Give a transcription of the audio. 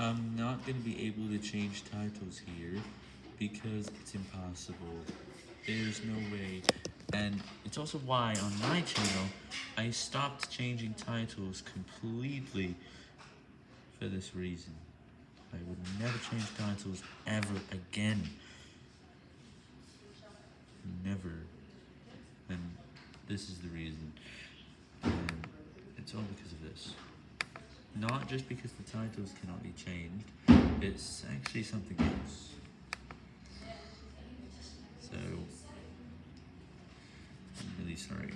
I'm not going to be able to change titles here because it's impossible. There's no way. And it's also why on my channel, I stopped changing titles completely for this reason. I would never change titles ever again. Never. And this is the reason. And it's all because of this. Not just because the titles cannot be changed, it's actually something else. So, I'm really sorry.